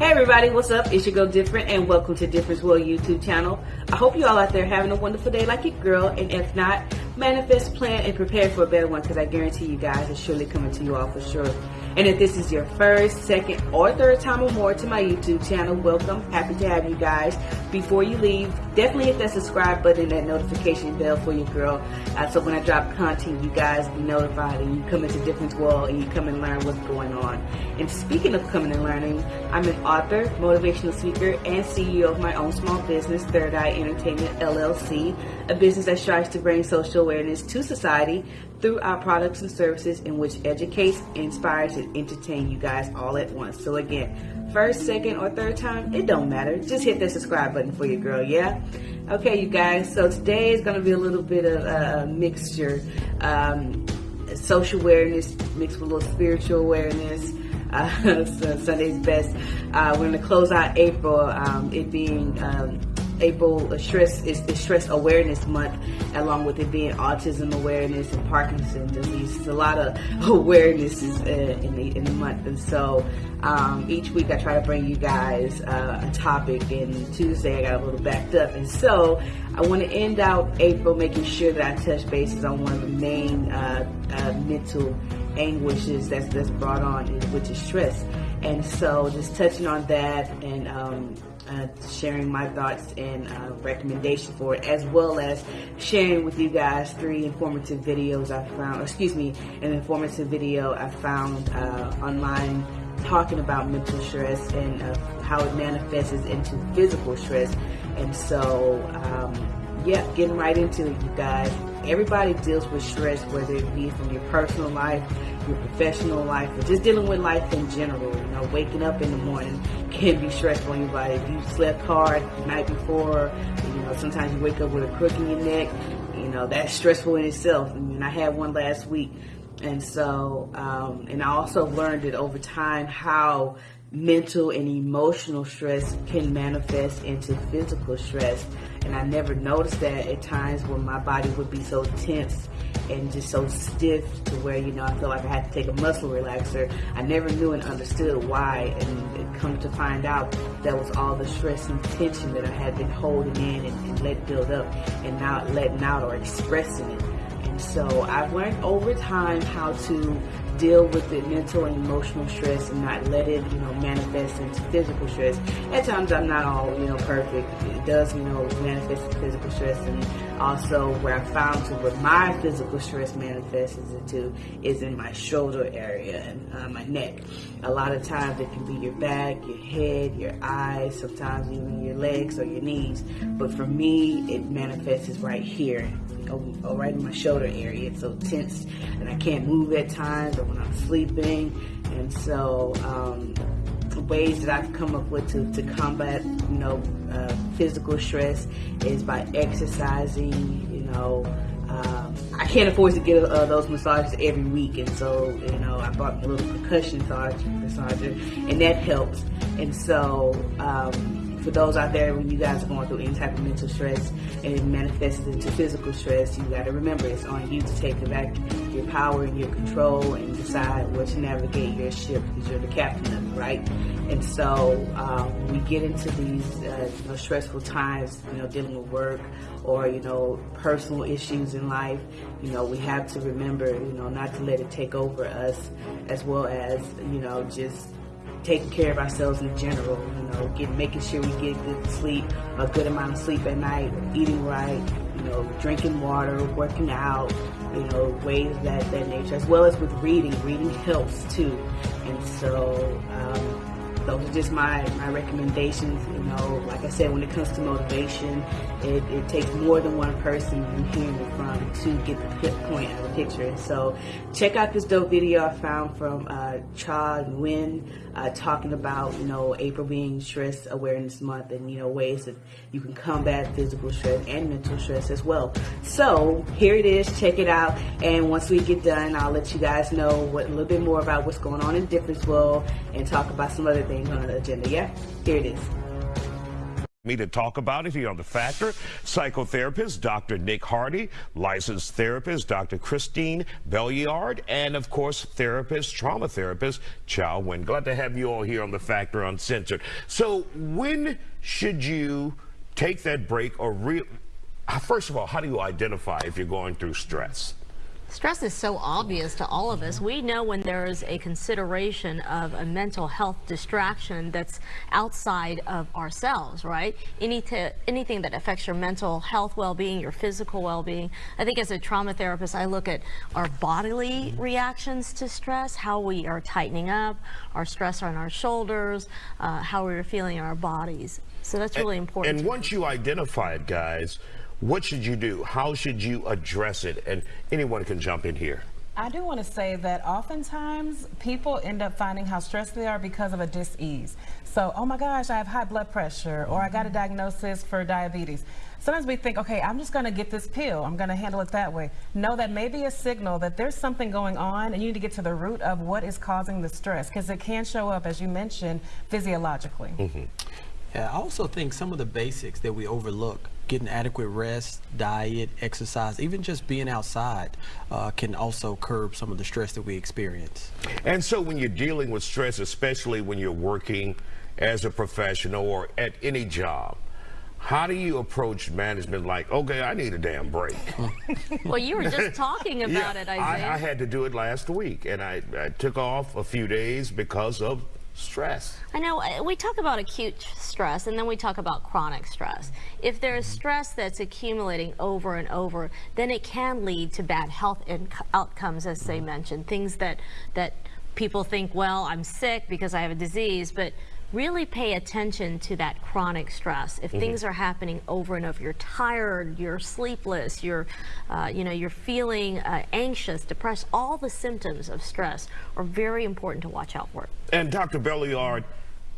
Hey everybody, what's up? It's your girl Different and welcome to Difference World YouTube channel. I hope you all out there having a wonderful day like your girl and if not, manifest, plan, and prepare for a better one because I guarantee you guys it's surely coming to you all for sure. And if this is your first, second, or third time or more to my YouTube channel, welcome. Happy to have you guys. Before you leave, definitely hit that subscribe button and that notification bell for your girl. Uh, so when I drop content, you guys be notified and you come into Difference World and you come and learn what's going on. And speaking of coming and learning, I'm an author, motivational speaker, and CEO of my own small business, Third Eye Entertainment LLC, a business that strives to bring social awareness to society through our products and services in which educates, inspires, and entertain you guys all at once. So again, first, second, or third time, it don't matter. Just hit that subscribe button for your girl, yeah? Okay, you guys, so today is going to be a little bit of a mixture. Um, social awareness mixed with a little spiritual awareness. Uh, so Sunday's best. Uh, we're going to close out April, um, it being um, April stress is, stress awareness month, along with it being autism awareness and Parkinson's disease. It's a lot of awarenesses uh, in the in the month, and so um, each week I try to bring you guys uh, a topic. And Tuesday I got a little backed up, and so I want to end out April making sure that I touch bases on one of the main uh, uh mental anguishes that's that's brought on, which is stress. And so just touching on that and um, uh, sharing my thoughts and uh, recommendations for it, as well as sharing with you guys three informative videos I found, excuse me, an informative video I found uh, online talking about mental stress and uh, how it manifests into physical stress. And so, um, yeah, getting right into it, you guys everybody deals with stress, whether it be from your personal life, your professional life, or just dealing with life in general. You know, waking up in the morning can be stressful on your body. If you slept hard the night before, you know, sometimes you wake up with a crook in your neck, you know, that's stressful in itself. I mean, I had one last week. And so, um, and I also learned it over time how mental and emotional stress can manifest into physical stress. And I never noticed that at times when my body would be so tense and just so stiff to where, you know, I feel like I had to take a muscle relaxer. I never knew and understood why. And come to find out that was all the stress and tension that I had been holding in and, and let build up and not letting out or expressing it. And so I've learned over time how to deal with the mental and emotional stress and not let it, you know, manifest into physical stress. At times I'm not all, you know, perfect. It does, you know, manifest into physical stress and also where I found to where my physical stress manifests into is in my shoulder area and uh, my neck. A lot of times it can be your back, your head, your eyes, sometimes even your legs or your knees. But for me, it manifests right here or right in my shoulder area. It's so tense and I can't move at times or when I'm sleeping. And so, um, ways that I've come up with to, to combat, you know, uh, physical stress is by exercising, you know, um, I can't afford to get uh, those massages every week, and so you know I bought a little percussion massager, and that helps. And so um, for those out there when you guys are going through any type of mental stress and it manifests into physical stress, you got to remember it's on you to take back your power and your control and decide what to navigate your ship because you're the captain of it, right? And so um, we get into these uh, you know, stressful times, you know, dealing with work or you know personal issues in life, you know, we have to remember, you know, not to let it take over us, as well as you know just taking care of ourselves in general, you know, getting, making sure we get good sleep, a good amount of sleep at night, eating right, you know, drinking water, working out, you know, ways that, that nature, as well as with reading. Reading helps too. And so, um, those are just my, my recommendations. Know, like I said, when it comes to motivation, it, it takes more than one person you hear it from to get the point of the picture. So check out this dope video I found from uh, Cha Nguyen uh, talking about, you know, April being Stress Awareness Month and, you know, ways that you can combat physical stress and mental stress as well. So here it is. Check it out. And once we get done, I'll let you guys know what, a little bit more about what's going on in Difference World and talk about some other things on the agenda. Yeah, here it is. Me to talk about it here on The Factor, psychotherapist Dr. Nick Hardy, licensed therapist Dr. Christine Belliard, and of course, therapist, trauma therapist Chow Wen. Glad to have you all here on The Factor Uncensored. So, when should you take that break or re- First of all, how do you identify if you're going through stress? Stress is so obvious to all of us. We know when there is a consideration of a mental health distraction that's outside of ourselves, right? Any anything that affects your mental health well-being, your physical well-being. I think as a trauma therapist, I look at our bodily reactions to stress, how we are tightening up, our stress on our shoulders, uh, how we're feeling in our bodies. So that's really important. And once you identify it, guys, what should you do? How should you address it? And anyone can jump in here. I do want to say that oftentimes people end up finding how stressed they are because of a dis-ease. So, oh my gosh, I have high blood pressure, or I got a diagnosis for diabetes. Sometimes we think, okay, I'm just going to get this pill. I'm going to handle it that way. No, that may be a signal that there's something going on, and you need to get to the root of what is causing the stress, because it can show up, as you mentioned, physiologically. Mm -hmm. Yeah, I also think some of the basics that we overlook getting adequate rest, diet, exercise, even just being outside uh, can also curb some of the stress that we experience. And so when you're dealing with stress, especially when you're working as a professional or at any job, how do you approach management like, okay, I need a damn break? well, you were just talking about yeah, it, Isaiah. I, I, had to do it last week, and I, I took off a few days because of stress. I know uh, we talk about acute stress and then we talk about chronic stress. If there is mm-hmm. stress that's accumulating over and over, then it can lead to bad health outcomes, as they mentioned. Things that that people think, well, I'm sick because I have a disease, but really pay attention to that chronic stress. If mm -hmm. things are happening over and over, you're tired, you're sleepless, you're, uh, you know, you're feeling uh, anxious, depressed, all the symptoms of stress are very important to watch out for. And Dr. Belliard,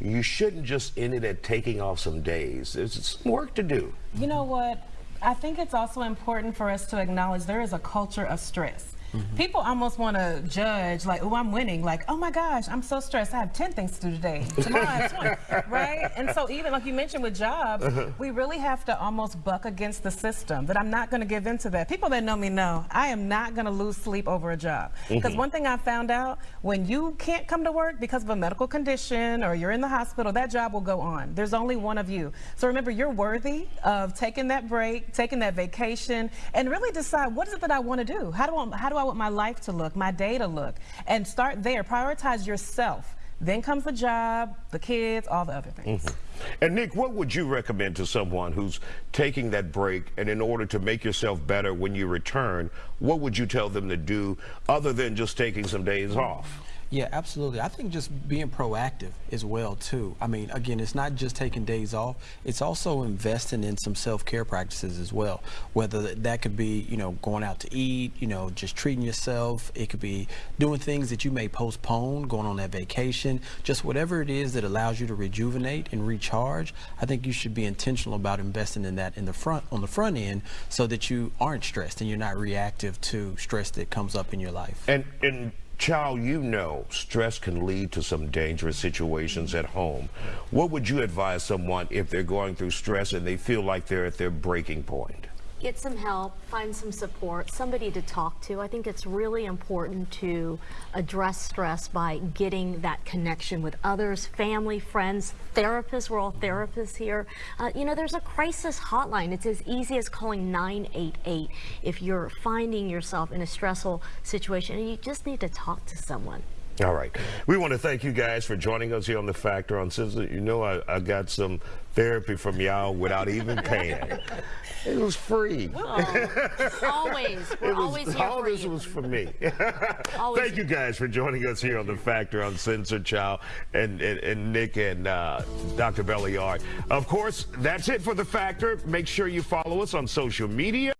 you shouldn't just end it at taking off some days. There's some work to do. You know what? I think it's also important for us to acknowledge there is a culture of stress. Mm -hmm. People almost want to judge, like, oh, I'm winning. Like, oh my gosh, I'm so stressed. I have 10 things to do today. Tomorrow I have 20, right? And so even like you mentioned with jobs, uh -huh. we really have to almost buck against the system that I'm not going to give into that. People that know me know I am not going to lose sleep over a job. Because mm -hmm. one thing I found out, when you can't come to work because of a medical condition or you're in the hospital, that job will go on. There's only one of you. So remember, you're worthy of taking that break, taking that vacation, and really decide what is it that I want to do? How do I, how I want my life to look, my day to look? And start there. Prioritize yourself. Then comes the job, the kids, all the other things. Mm -hmm. And Nick, what would you recommend to someone who's taking that break and in order to make yourself better when you return, what would you tell them to do other than just taking some days off? Yeah, absolutely. I think just being proactive as well too. I mean, again, it's not just taking days off. It's also investing in some self-care practices as well. Whether that could be, you know, going out to eat, you know, just treating yourself. It could be doing things that you may postpone, going on that vacation, just whatever it is that allows you to rejuvenate and recharge. I think you should be intentional about investing in that in the front on the front end so that you aren't stressed and you're not reactive to stress that comes up in your life. And and Chow, you know stress can lead to some dangerous situations at home. What would you advise someone if they're going through stress and they feel like they're at their breaking point? Get some help, find some support, somebody to talk to. I think it's really important to address stress by getting that connection with others, family, friends, therapists. We're all therapists here. Uh, you know, there's a crisis hotline. It's as easy as calling 988 if you're finding yourself in a stressful situation and you just need to talk to someone. All right. We want to thank you guys for joining us here on The Factor Uncensored. You know, I, I got some therapy from y'all without even paying. It was free. Oh, always. We're was, always here All this you. was for me. Thank you guys for joining us here on The Factor Uncensored, Chow and, and, and Nick and uh, Dr. Belliard. Of course, that's it for The Factor. Make sure you follow us on social media.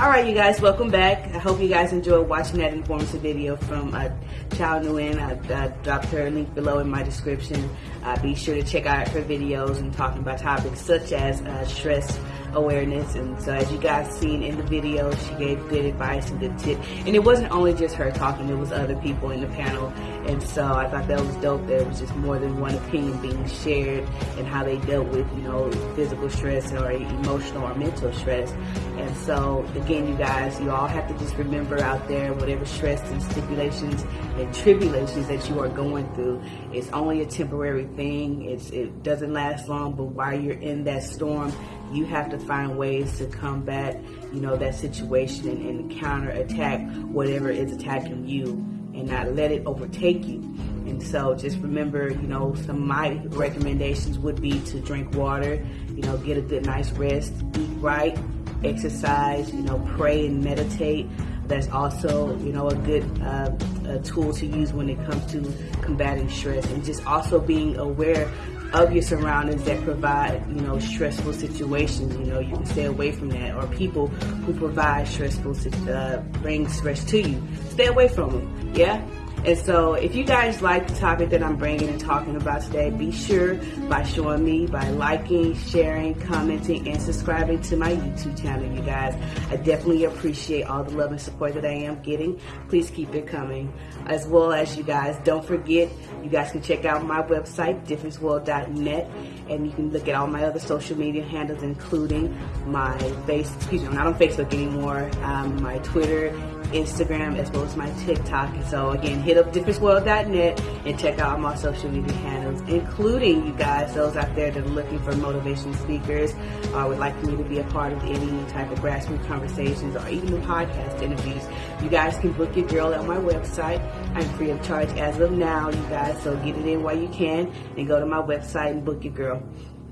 All right, you guys, welcome back. I hope you guys enjoyed watching that informative video from uh, Chow Nguyen. I uh, dropped her link below in my description. Uh, be sure to check out her videos and talking about topics such as uh, stress awareness. And so as you guys seen in the video, she gave good advice and good tips. And it wasn't only just her talking, it was other people in the panel. And so I thought that was dope. There was just more than one opinion being shared and how they dealt with, you know, physical stress or emotional or mental stress. And so again, you guys, you all have to just remember out there, whatever stress and stipulations and tribulations that you are going through, it's only a temporary thing. It's, it doesn't last long, but while you're in that storm, you have to find ways to combat, you know, that situation and, and counter attack whatever is attacking you and not let it overtake you. And so just remember, you know, some of my recommendations would be to drink water, you know, get a good nice rest, eat right, exercise, you know, pray and meditate. That's also, you know, a good uh, a tool to use when it comes to combating stress and just also being aware of your surroundings that provide, you know, stressful situations. You know, you can stay away from that. Or people who provide stressful, uh, bring stress to you. Stay away from them. Yeah? And so if you guys like the topic that I'm bringing and talking about today, be sure by showing me, by liking, sharing, commenting, and subscribing to my YouTube channel, you guys. I definitely appreciate all the love and support that I am getting. Please keep it coming. As well as you guys, don't forget, you guys can check out my website, differenceworld.net, and you can look at all my other social media handles, including my face, excuse me, I'm not on Facebook anymore, um, my Twitter, Instagram, as well as my TikTok. So again, hit up differenceworld.net and check out my social media handles, including you guys, those out there that are looking for motivation speakers or would like me to be a part of any type of grassroots conversations or even the podcast interviews. You guys can book your girl at my website. I'm free of charge as of now, you guys, so get it in while you can and go to my website and book your girl.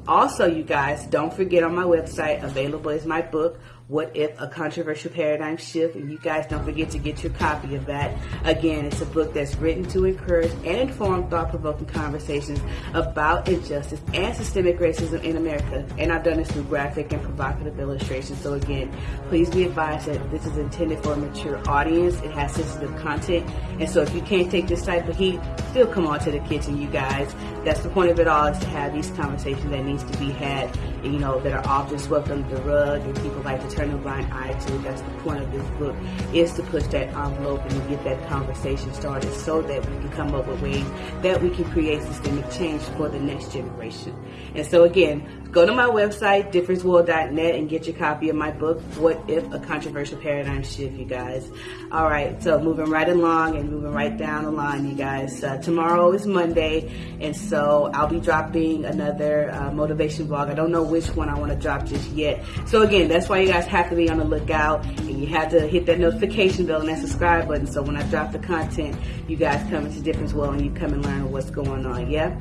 Also, you guys, don't forget on my website, available is my book, what If? A Controversial Paradigm Shift. And you guys don't forget to get your copy of that. Again, it's a book that's written to encourage and inform thought provoking conversations about injustice and systemic racism in America. And I've done this through graphic and provocative illustrations. So, again, please be advised that this is intended for a mature audience. It has sensitive content. And so, if you can't take this type of heat, still come on to the kitchen, you guys. That's the point of it all is to have these conversations that needs to be had, you know, that are often swept under the rug and people like to turn a blind eye to. That's the point of this book, is to push that envelope and get that conversation started so that we can come up with ways that we can create systemic change for the next generation. And so again, go to my website, differenceworld.net, and get your copy of my book, What If? A Controversial Paradigm Shift, you guys. All right, so moving right along and moving right down the line, you guys. Uh, tomorrow is Monday, and so I'll be dropping another uh, motivation vlog. I don't know which one I want to drop just yet. So again, that's why you guys have to be on the lookout, and you have to hit that notification bell and that subscribe button. So when I drop the content, you guys come into Difference World and you come and learn what's going on. Yeah.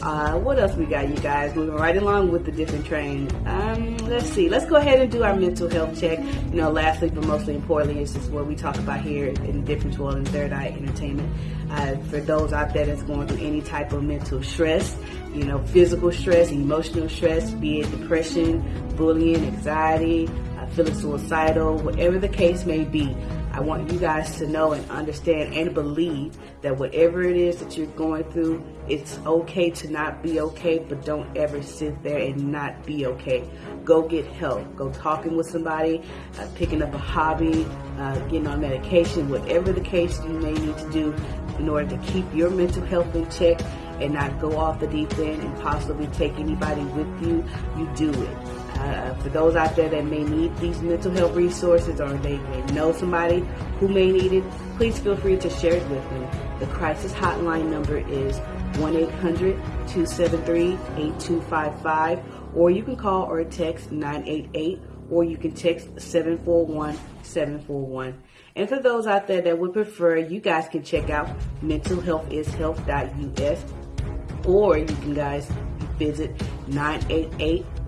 Uh, what else we got, you guys? Moving right along with the different train. Um, let's see. Let's go ahead and do our mental health check. You know, lastly, but mostly importantly, is just what we talk about here in Difference World and Third Eye Entertainment. Uh, for those out there that's going through any type of mental stress, you know, physical stress, emotional stress, be it depression, bullying, anxiety, feeling suicidal, whatever the case may be. I want you guys to know and understand and believe that whatever it is that you're going through, it's okay to not be okay, but don't ever sit there and not be okay. Go get help. Go talking with somebody, uh, picking up a hobby, uh, getting on medication, whatever the case you may need to do in order to keep your mental health in check and not go off the deep end and possibly take anybody with you, you do it. Uh, for those out there that may need these mental health resources or they may know somebody who may need it, please feel free to share it with me. The crisis hotline number is 1-800-273-8255 or you can call or text 988 or you can text 741-741. And for those out there that would prefer, you guys can check out mentalhealthishealth.us or you can guys visit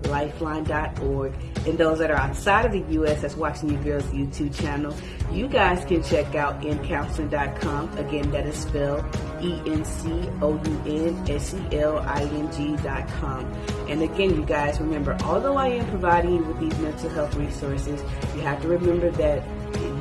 988lifeline.org. And those that are outside of the U.S. that's watching your girl's YouTube channel, you guys can check out encounseling.com. Again, that is spelled E N C O U N S E L I N G dot com. And again, you guys remember, although I am providing you with these mental health resources, you have to remember that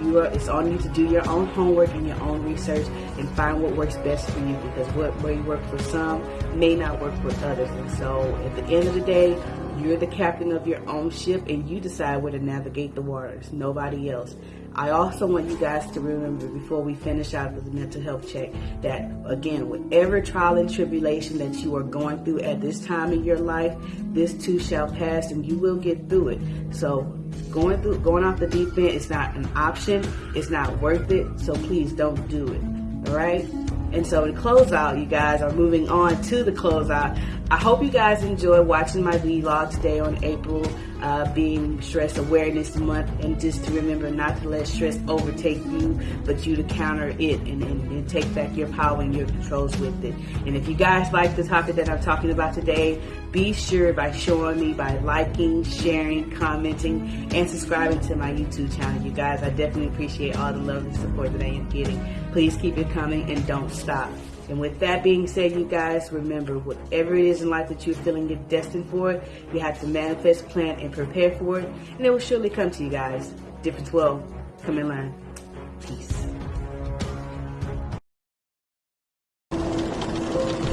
you are, it's on you to do your own homework and your own research and find what works best for you because what may work for some may not work for others. And so at the end of the day, you're the captain of your own ship and you decide where to navigate the waters, nobody else. I also want you guys to remember before we finish out with the mental health check that again, whatever trial and tribulation that you are going through at this time in your life, this too shall pass and you will get through it. So going through going off the deep end is not an option. It's not worth it. So please don't do it. All right. And so in closeout, you guys are moving on to the closeout. I hope you guys enjoy watching my vlog today on April uh, being Stress Awareness Month and just to remember not to let stress overtake you, but you to counter it and, and, and take back your power and your controls with it. And if you guys like the topic that I'm talking about today, be sure by showing me by liking, sharing, commenting, and subscribing to my YouTube channel. You guys, I definitely appreciate all the love and support that I am getting. Please keep it coming and don't stop. And with that being said, you guys, remember, whatever it is in life that you're feeling you're destined for, you have to manifest, plan, and prepare for it. And it will surely come to you guys. Difference will come in line. Peace.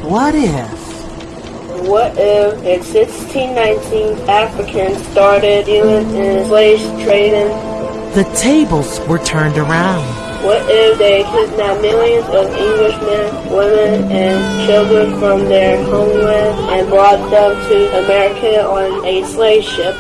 What if? What if in 1619 Africans started dealing in slave trading? The tables were turned around. What if they kidnapped millions of Englishmen, women, and children from their homeland and brought them to America on a slave ship?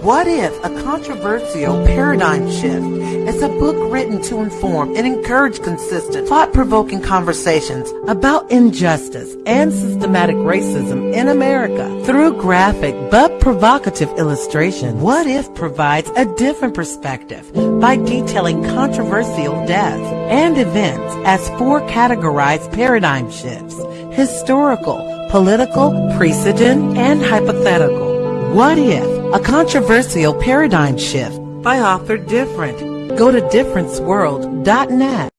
What if a controversial paradigm shift is a book written to inform and encourage consistent, thought-provoking conversations about injustice and systematic racism in America through graphic but provocative illustration? What if provides a different perspective by detailing controversial deaths and events as four categorized paradigm shifts, historical, political, precedent, and hypothetical. What if? A controversial paradigm shift by author Different. Go to differenceworld.net.